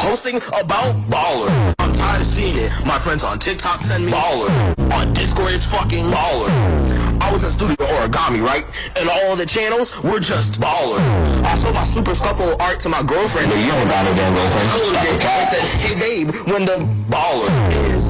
posting about baller. I'm tired of seeing it. My friends on TikTok send me baller. On Discord, it's fucking baller. I was in studio origami, right? And all the channels were just baller. I sold my super scuffle art to my girlfriend. But You don't got no damn girlfriend. I said, hey babe, when the baller is.